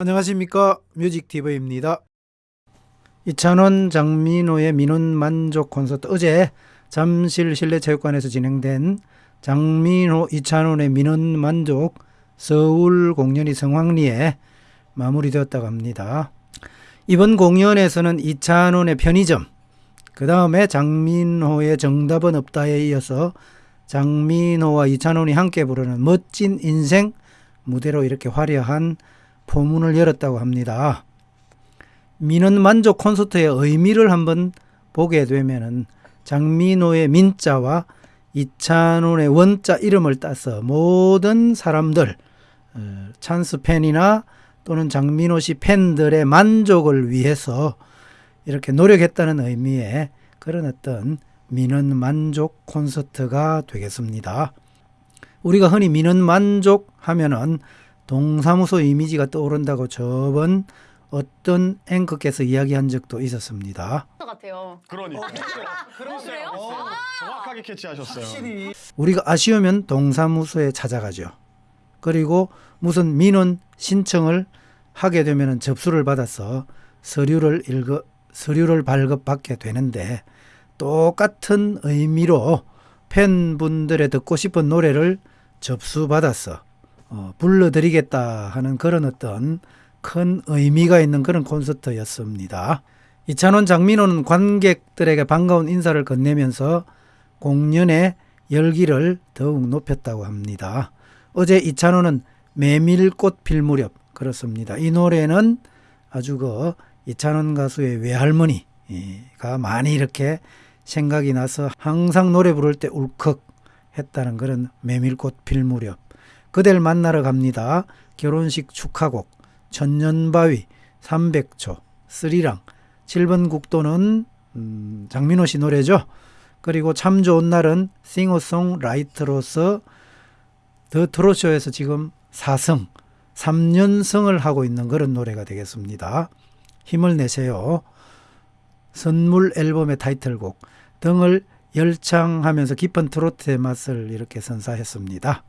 안녕하십니까 뮤직TV입니다. 이찬원 장민호의 민원 만족 콘서트 어제 잠실 실내체육관에서 진행된 장민호 이찬원의 민원 만족 서울 공연이 성황리에 마무리되었다고 합니다. 이번 공연에서는 이찬원의 편의점 그 다음에 장민호의 정답은 없다에 이어서 장민호와 이찬원이 함께 부르는 멋진 인생 무대로 이렇게 화려한 포문을 열었다고 합니다. 민원 만족 콘서트의 의미를 한번 보게 되면은 장민호의 민자와 이찬원의 원자 이름을 따서 모든 사람들 어, 찬스 팬이나 또는 장민호 씨 팬들의 만족을 위해서 이렇게 노력했다는 의미의 그런 어떤 민원 만족 콘서트가 되겠습니다. 우리가 흔히 민원 만족 하면은 동사무소 이미지가 떠오른다고 저번 어떤 앵커께서 이야기한 적도 있었습니다. 것 같아요. 그러니까. 그래요? 어, 정확하게 캐치하셨어요. 우리가 아쉬우면 동사무소에 찾아가죠. 그리고 무슨 민원 신청을 하게 되면 접수를 받아서 서류를 읽어 서류를 발급받게 되는데 똑같은 의미로 팬분들의 듣고 싶은 노래를 접수받아서 어, 불러드리겠다 하는 그런 어떤 큰 의미가 있는 그런 콘서트였습니다. 이찬원 장민호는 관객들에게 반가운 인사를 건네면서 공연의 열기를 더욱 높였다고 합니다. 어제 이찬원은 메밀꽃 필 무렵 그렇습니다. 이 노래는 아주 그 이찬원 가수의 외할머니가 많이 이렇게 생각이 나서 항상 노래 부를 때 울컥 했다는 그런 메밀꽃 필 무렵 그댈 만나러 갑니다. 결혼식 축하곡 천년바위 300초 스리랑 7번 국도는 음, 장민호 씨 노래죠. 그리고 참 좋은 날은 싱어송 라이터로서 더 트로쇼에서 지금 4승 3년승을 하고 있는 그런 노래가 되겠습니다. 힘을 내세요. 선물 앨범의 타이틀곡 등을 열창하면서 깊은 트로트의 맛을 이렇게 선사했습니다.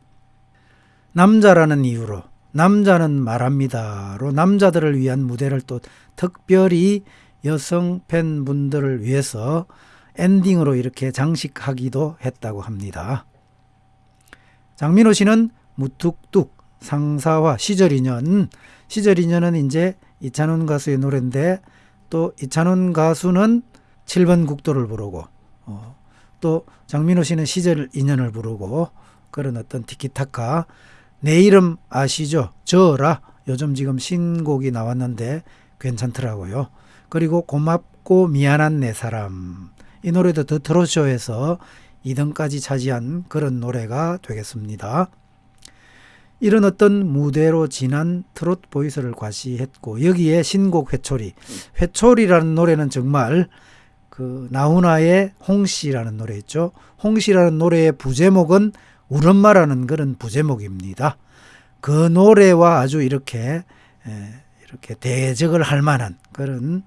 남자라는 이유로 남자는 말합니다로 남자들을 위한 무대를 또 특별히 여성 팬분들을 위해서 엔딩으로 이렇게 장식하기도 했다고 합니다. 장민호 씨는 무뚝뚝 상사와 시절 인연 시절 인연은 이제 이찬원 가수의 노래인데 또 이찬원 가수는 7번 국도를 부르고 어, 또 장민호 씨는 시절 인연을 부르고 그런 어떤 티키타카 내 이름 아시죠? 저라 요즘 지금 신곡이 나왔는데 괜찮더라고요. 그리고 고맙고 미안한 내 사람 이 노래도 더 트로쇼에서 2등까지 차지한 그런 노래가 되겠습니다. 이런 어떤 무대로 진한 트롯 보이스를 과시했고 여기에 신곡 회초리 회초리라는 노래는 정말 그 나훈아의 홍씨라는 노래 있죠. 홍씨라는 노래의 부제목은 울엄마라는 그런 부제목입니다. 그 노래와 아주 이렇게 이렇게 대적을 할 만한 그런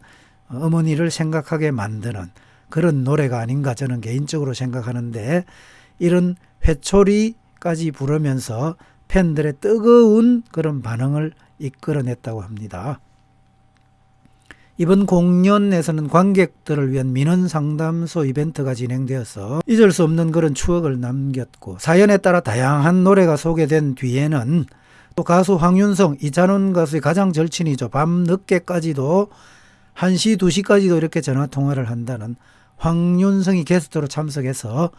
어머니를 생각하게 만드는 그런 노래가 아닌가 저는 개인적으로 생각하는데 이런 회초리까지 부르면서 팬들의 뜨거운 그런 반응을 이끌어냈다고 합니다. 이번 공연에서는 관객들을 위한 민원 상담소 이벤트가 진행되어서 잊을 수 없는 그런 추억을 남겼고 사연에 따라 다양한 노래가 소개된 뒤에는 또 가수 황윤성, 이찬원 가수의 가장 절친이죠. 밤 늦게까지도 1시, 2시까지도 이렇게 전화 통화를 한다는 황윤성이 게스트로 참석해서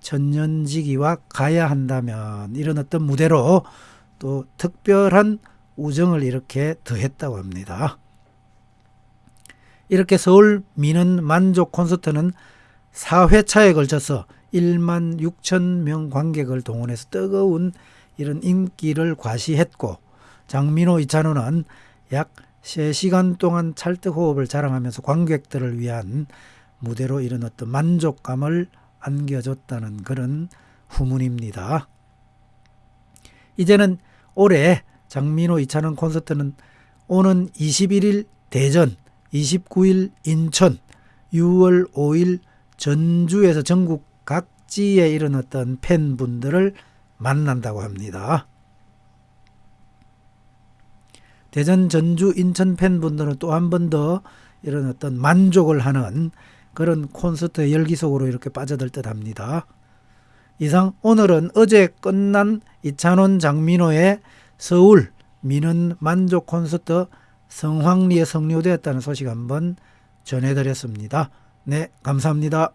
천년지기와 가야 한다면 이런 어떤 무대로 또 특별한 우정을 이렇게 더했다고 합니다. 이렇게 서울 민원 만족 콘서트는 4회차에 걸쳐서 1만 6천 명 관객을 동원해서 뜨거운 이런 인기를 과시했고 장민호 이찬호는 약 3시간 동안 찰떡 호흡을 자랑하면서 관객들을 위한 무대로 이런 어떤 만족감을 안겨줬다는 그런 후문입니다. 이제는 올해 장민호 이찬원 콘서트는 오는 21일 대전 29일 인천, 6월 5일 전주에서 전국 각지에 어떤 팬분들을 만난다고 합니다. 대전, 전주, 인천 팬분들은 또 한 번 더 이런 어떤 만족을 하는 그런 콘서트의 열기 속으로 이렇게 빠져들 듯 합니다. 이상 오늘은 어제 끝난 이찬원 장민호의 서울 민은 만족 콘서트 성황리에 성료되었다는 소식 한번 전해드렸습니다. 네, 감사합니다.